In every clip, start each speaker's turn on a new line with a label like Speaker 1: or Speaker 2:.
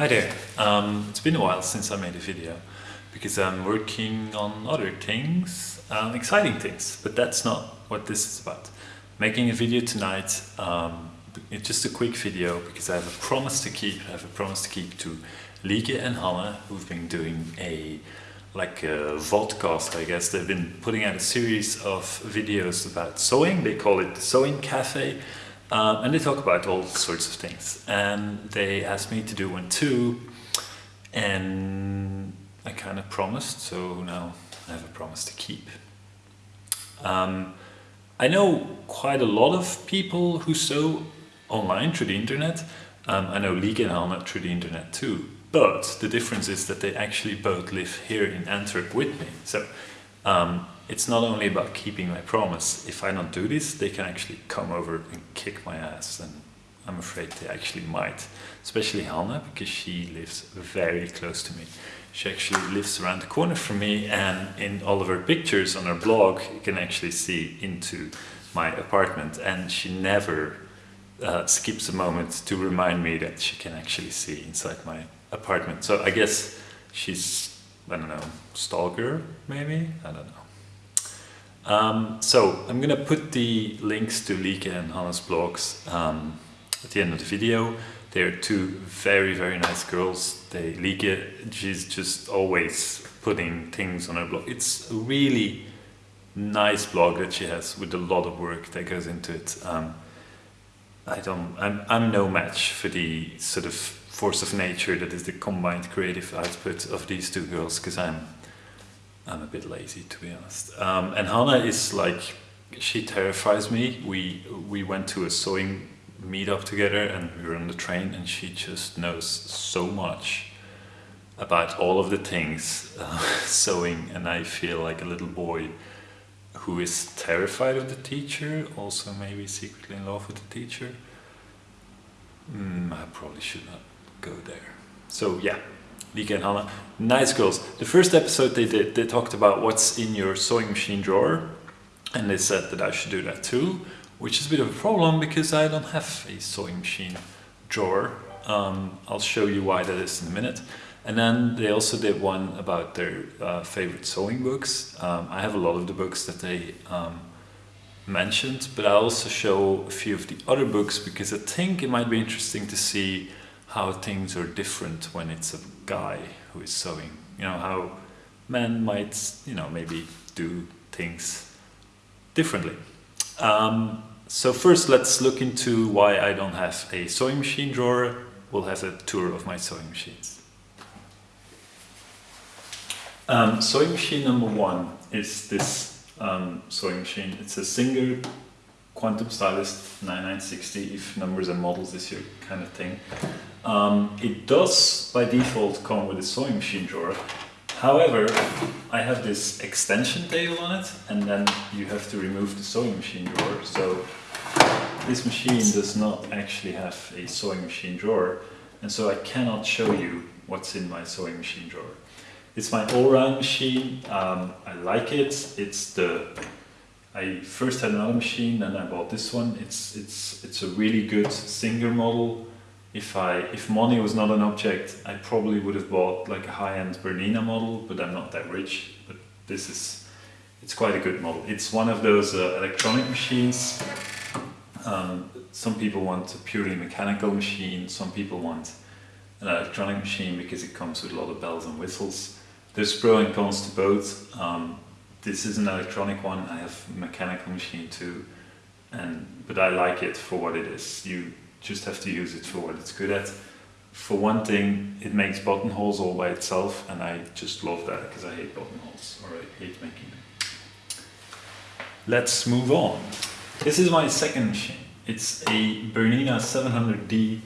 Speaker 1: Hi there. Um, it's been a while since I made a video because I'm working on other things, um, exciting things, but that's not what this is about. Making a video tonight, um, it's just a quick video because I have a promise to keep. I have a promise to keep to Lieke and Hanne who've been doing a like a vodcast I guess. They've been putting out a series of videos about sewing. They call it the Sewing Cafe um, and they talk about all sorts of things. And they asked me to do one too. And I kind of promised, so now I have a promise to keep. Um, I know quite a lot of people who sew online through the internet. Um, I know Lieke and Hanne through the internet too. But the difference is that they actually both live here in Antwerp with me. So um, it's not only about keeping my promise. If I don't do this, they can actually come over and kick my ass. And I'm afraid they actually might. Especially Hanne, because she lives very close to me. She actually lives around the corner from me and in all of her pictures on her blog, you can actually see into my apartment. And she never uh, skips a moment to remind me that she can actually see inside my apartment. So I guess she's, I don't know, stalker maybe? I don't know. Um, so I'm gonna put the links to Lieke and Hanne's blogs um, at the end of the video. They're two very, very nice girls. They, Lieke, she's just always putting things on her blog. It's a really nice blog that she has with a lot of work that goes into it. Um, I don't, I'm, I'm no match for the sort of force of nature that is the combined creative output of these two girls because I'm I'm a bit lazy to be honest. Um, and Hanne is like, she terrifies me. We, we went to a sewing meetup together and we were on the train and she just knows so much about all of the things uh, sewing and I feel like a little boy who is terrified of the teacher, also maybe secretly in love with the teacher. Mm, I probably should not go there. So yeah, Lieke and Hanne, nice girls. The first episode they did, they talked about what's in your sewing machine drawer and they said that I should do that too, which is a bit of a problem because I don't have a sewing machine drawer. Um, I'll show you why that is in a minute. And then they also did one about their uh, favorite sewing books. Um, I have a lot of the books that they um, mentioned, but I also show a few of the other books because I think it might be interesting to see how things are different when it's a guy who is sewing. You know, how men might, you know, maybe do things differently. Um, so first let's look into why I don't have a sewing machine drawer. We'll have a tour of my sewing machines. Um, sewing machine number one is this um, sewing machine. It's a Singer Quantum Stylist 9960 if numbers and models is your kind of thing. Um, it does by default come with a sewing machine drawer. However, I have this extension table on it and then you have to remove the sewing machine drawer. So this machine does not actually have a sewing machine drawer and so I cannot show you what's in my sewing machine drawer. It's my all-round machine. Um, I like it. It's the I first had another machine and I bought this one. It's it's it's a really good Singer model if I if money was not an object, I probably would have bought like a high-end Bernina model, but I'm not that rich. But this is it's quite a good model. It's one of those uh, electronic machines. Um, some people want a purely mechanical machine. Some people want an electronic machine because it comes with a lot of bells and whistles. There's pro and cons to both. Um, this is an electronic one. I have a mechanical machine too, and but I like it for what it is. You just have to use it for what it's good at. For one thing, it makes buttonholes all by itself, and I just love that because I hate buttonholes, or I hate making them. Let's move on. This is my second machine. It's a Bernina 700D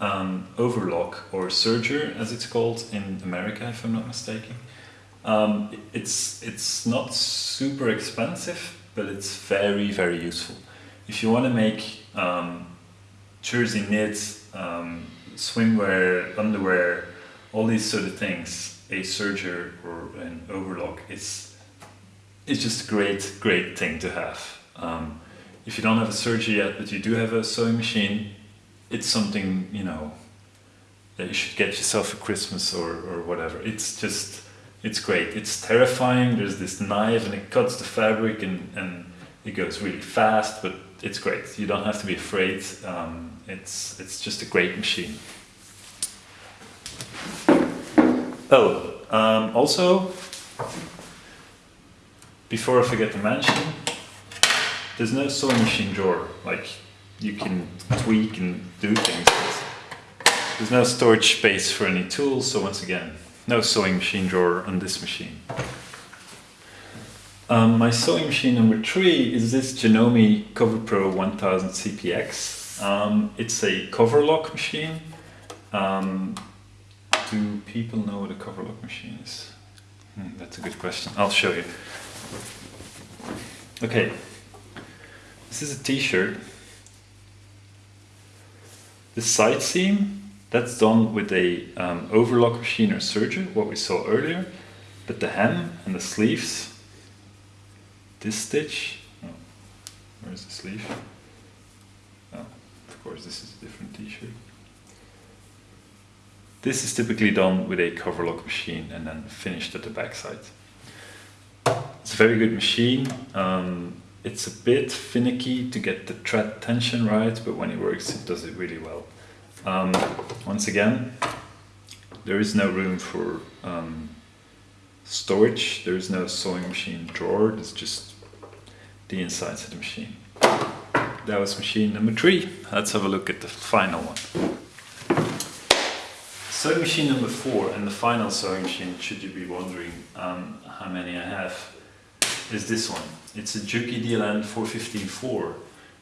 Speaker 1: um, overlock, or serger as it's called in America, if I'm not mistaken. Um, it's, it's not super expensive, but it's very, very useful. If you want to make um, jersey knits, um, swimwear, underwear, all these sort of things, a serger or an overlock is it's just a great, great thing to have. Um, if you don't have a serger yet, but you do have a sewing machine, it's something, you know, that you should get yourself for Christmas or, or whatever. It's just, it's great. It's terrifying. There's this knife and it cuts the fabric and, and it goes really fast, but it's great. You don't have to be afraid. Um, it's, it's just a great machine. Oh, um, also, before I forget to mention, there's no sewing machine drawer. Like, you can tweak and do things. There's no storage space for any tools, so once again, no sewing machine drawer on this machine. Um, my sewing machine number three is this Janome CoverPro 1000 CPX. Um, it's a cover lock machine. Um, do people know what a cover lock machine is? Hmm, that's a good question. I'll show you. Okay, this is a t-shirt. The side seam that's done with a um, overlock machine or serger, what we saw earlier. But the hem and the sleeves, this stitch, oh, where's the sleeve? Oh, of course this is a different t-shirt. This is typically done with a cover lock machine and then finished at the backside. It's a very good machine. Um, it's a bit finicky to get the thread tension right, but when it works, it does it really well. Um, once again, there is no room for um, storage. There is no sewing machine drawer. It's just the insides of the machine. That was machine number three. Let's have a look at the final one. Sewing machine number four and the final sewing machine, should you be wondering um, how many I have, is this one. It's a Juki DLN 415-4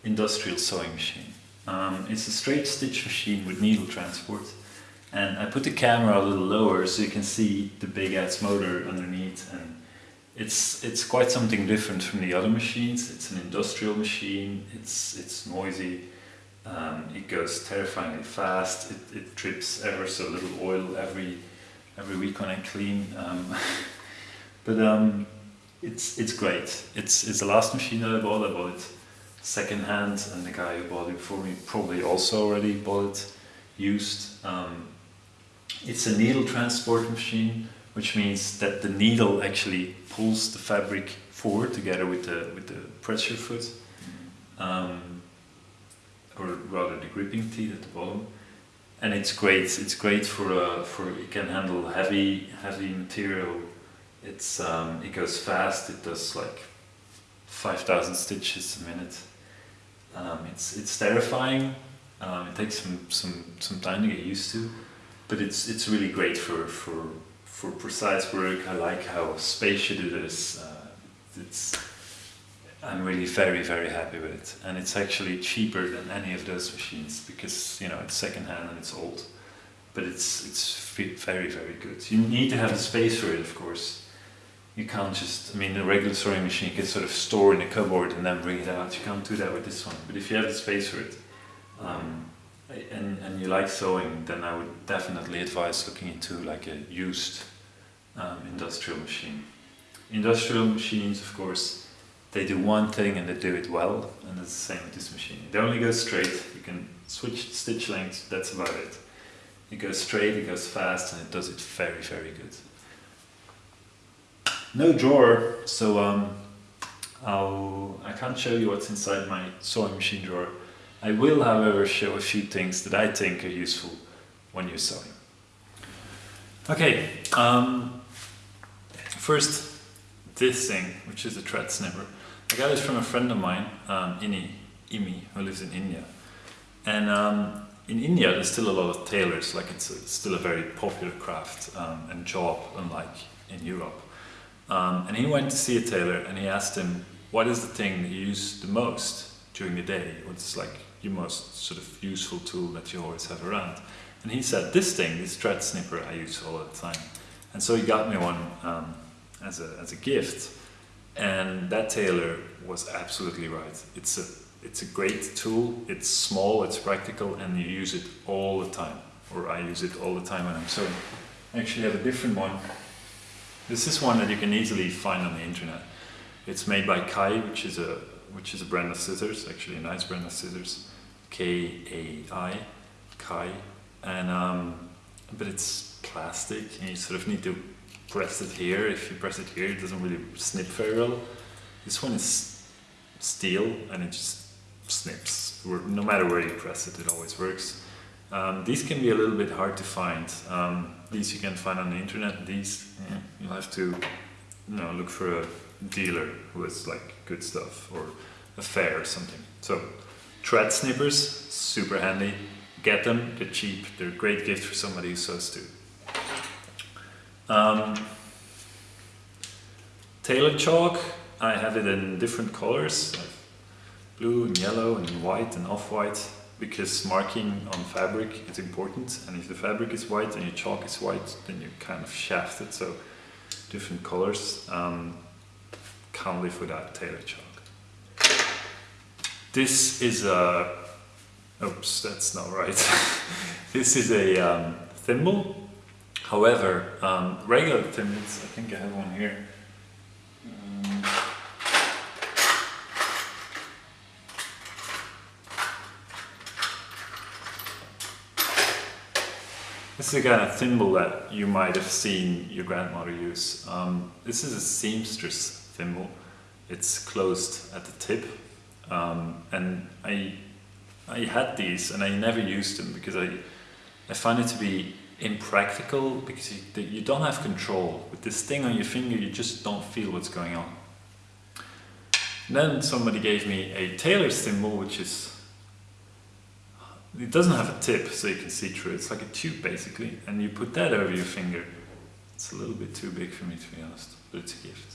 Speaker 1: industrial sewing machine. Um, it's a straight stitch machine with needle transport and I put the camera a little lower so you can see the big ass motor underneath and it's it's quite something different from the other machines. It's an industrial machine, it's, it's noisy, um, it goes terrifyingly fast, it, it drips ever so little oil every every week when I clean. Um, but um, it's it's great. It's it's the last machine that I bought. I bought it second hand and the guy who bought it before me probably also already bought it used. Um, it's a needle transport machine which means that the needle actually pulls the fabric forward together with the, with the pressure foot um, or rather the gripping teeth at the bottom and it's great it's great for uh, for it can handle heavy heavy material it's um, it goes fast it does like 5000 stitches a minute um, it's it's terrifying. Um, it takes some some some time to get used to, but it's it's really great for for for precise work. I like how spacious it is. Uh, it's I'm really very very happy with it, and it's actually cheaper than any of those machines because you know it's secondhand and it's old, but it's it's very very good. You need to have the space for it, of course you can't just, I mean, a regular sewing machine you can sort of store in a cupboard and then bring it out. You can't do that with this one. But if you have the space for it, um, and, and you like sewing, then I would definitely advise looking into like a used um, industrial machine. Industrial machines, of course, they do one thing and they do it well, and it's the same with this machine. They only go straight, you can switch stitch lengths, that's about it. It goes straight, it goes fast, and it does it very, very good no drawer, so um, I'll, I can't show you what's inside my sewing machine drawer. I will, however, show a few things that I think are useful when you're sewing. Okay, um, first this thing, which is a thread snipper. I got it from a friend of mine, um, Ini, Imi, who lives in India. And um, in India, there's still a lot of tailors, like it's, a, it's still a very popular craft um, and job, unlike in Europe. Um, and he went to see a tailor and he asked him, what is the thing that you use the most during the day? What's like your most sort of useful tool that you always have around? And he said, this thing, this thread snipper I use all the time. And so he got me one um, as, a, as a gift. And that tailor was absolutely right. It's a, it's a great tool, it's small, it's practical, and you use it all the time. Or I use it all the time when I'm sewing. I actually have a different one this is one that you can easily find on the internet. It's made by Kai, which is a which is a brand of scissors, actually a nice brand of scissors. K-A-I, Kai. And um, but it's plastic and you sort of need to press it here. If you press it here, it doesn't really snip very well. This one is steel and it just snips. No matter where you press it, it always works. Um, these can be a little bit hard to find. Um, these you can find on the internet. These yeah, you'll have to you know, look for a dealer who has like good stuff or a fair or something. So thread snippers, super handy. Get them, they're cheap. They're a great gift for somebody who sews too. Um, tailor chalk, I have it in different colors, like blue and yellow and white and off-white because marking on fabric is important and if the fabric is white and your chalk is white then you kind of shaft it so different colors um, can't live without tailor chalk. This is a oops that's not right. This is a um, thimble. However um, regular thimbles I think I have one here This is kind of thimble that you might have seen your grandmother use. Um, this is a seamstress thimble. It's closed at the tip um, and I, I had these and I never used them because I, I find it to be impractical because you, you don't have control. With this thing on your finger you just don't feel what's going on. And then somebody gave me a tailor's thimble which is it doesn't have a tip so you can see through it. It's like a tube basically and you put that over your finger. It's a little bit too big for me to be honest, but it's a gift.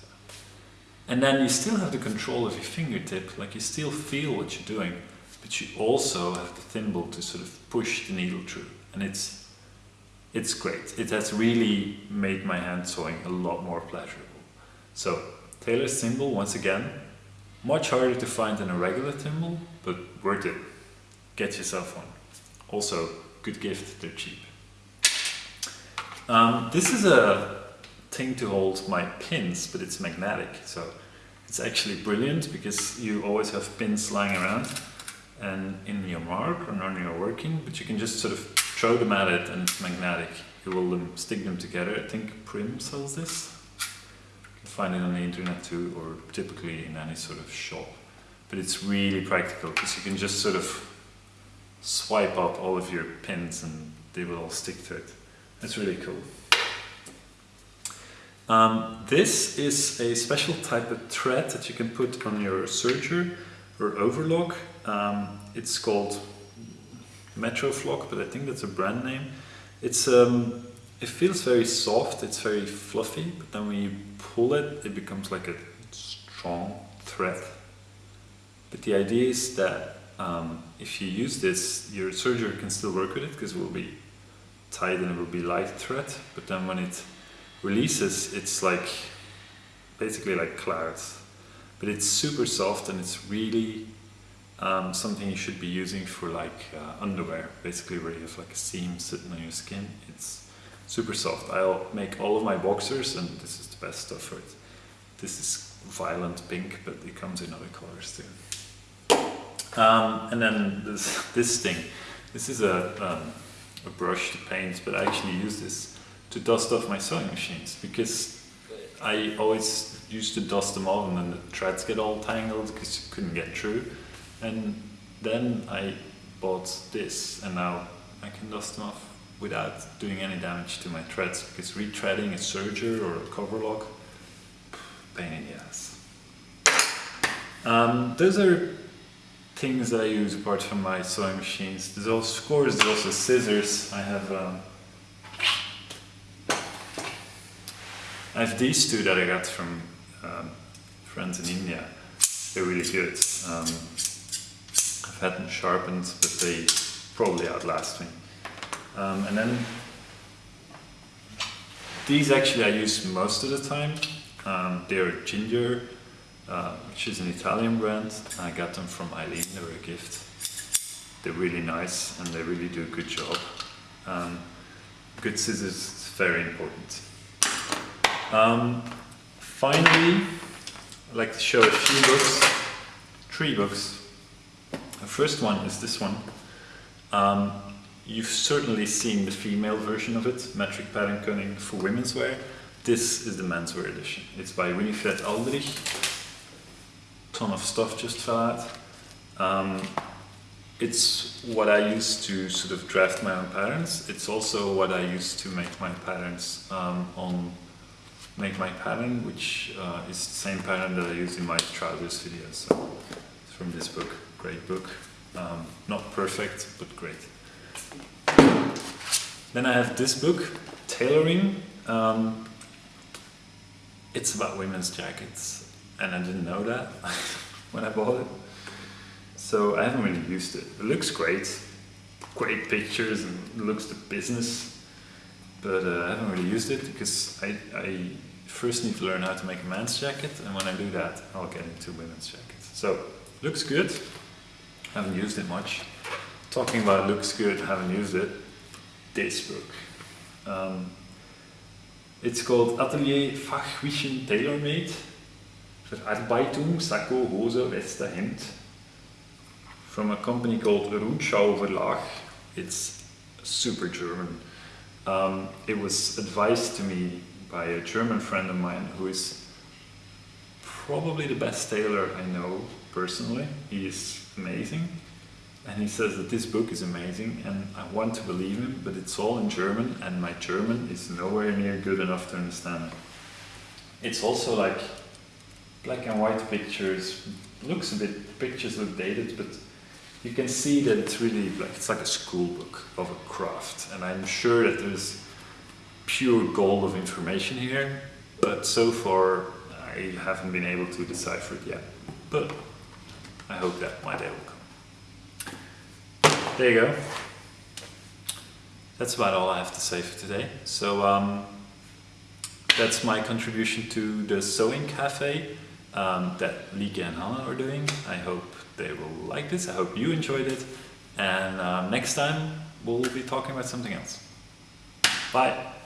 Speaker 1: And then you still have the control of your fingertip, like you still feel what you're doing, but you also have the thimble to sort of push the needle through. And it's, it's great. It has really made my hand sewing a lot more pleasurable. So, tailor's thimble, once again, much harder to find than a regular thimble, but worth it get yourself one. Also, good gift, they're cheap. Um, this is a thing to hold my pins, but it's magnetic, so it's actually brilliant because you always have pins lying around and in your mark or on your working, but you can just sort of throw them at it and it's magnetic. You will um, stick them together. I think Prym sells this. You can find it on the internet too, or typically in any sort of shop. But it's really practical because you can just sort of swipe up all of your pins and they will all stick to it. It's really cool. Um, this is a special type of thread that you can put on your serger or overlock. Um, it's called Metroflock, but I think that's a brand name. It's um, it feels very soft, it's very fluffy, but then when you pull it, it becomes like a strong thread. But the idea is that um, if you use this, your serger can still work with it because it will be tight and it will be light thread, but then when it releases, it's like basically like clouds. But it's super soft and it's really um, something you should be using for like uh, underwear, basically where you have like a seam sitting on your skin. It's super soft. I'll make all of my boxers and this is the best stuff for it. This is violent pink, but it comes in other colors too. Um, and then this, this thing, this is a, um, a brush to paint, but I actually use this to dust off my sewing machines because I always used to dust them off and then the threads get all tangled because you couldn't get through. And then I bought this and now I can dust them off without doing any damage to my threads because retreading a serger or a cover lock, pain in the ass. Um, those are things that I use apart from my sewing machines. There's also, course, there's also scissors. I have um, I have these two that I got from um, friends in India. They're really good. Um, I've had them sharpened, but they probably outlast me. Um, and then these actually I use most of the time. Um, they're Gingher uh, which is an Italian brand. I got them from Eileen, they were a gift. They're really nice and they really do a good job. Um, good scissors is very important. Um, finally, I'd like to show a few books, three books. The first one is this one. Um, you've certainly seen the female version of it, metric pattern cutting for women's wear. This is the menswear edition. It's by Winifred Aldrich. Ton of stuff just fell out. Um, it's what I use to sort of draft my own patterns. It's also what I use to make my patterns um, on Make My Pattern, which uh, is the same pattern that I use in my trousers video. So it's from this book, great book. Um, not perfect, but great. Then I have this book, Tailoring. Um, it's about women's jackets, and I didn't know that when I bought it. So I haven't really used it. It looks great, great pictures, and looks the business, but uh, I haven't really used it because I, I first need to learn how to make a man's jacket, and when I do that, I'll get into women's jackets. So, looks good. Haven't used it much. Talking about looks good, haven't used it. This book. Um, it's called Atelier Fachwissen Tailor-Made. Verarbeitung, Sakko, Hose, Weste, Hemd. From a company called Rundschau Verlag. It's super German. Um, it was advised to me by a German friend of mine who is probably the best tailor I know personally. He is amazing. And he says that this book is amazing and I want to believe him, but it's all in German and my German is nowhere near good enough to understand it. It's also like black and white pictures, looks a bit, pictures look dated, but you can see that it's really like, it's like a school book of a craft. And I'm sure that there's pure gold of information here, but so far I haven't been able to decipher it yet. But I hope that my day will come. There you go. That's about all I have to say for today. So um, that's my contribution to the sewing cafe um, that Lieke and Hanne are doing. I hope they will like this. I hope you enjoyed it. And um, next time we'll be talking about something else. Bye.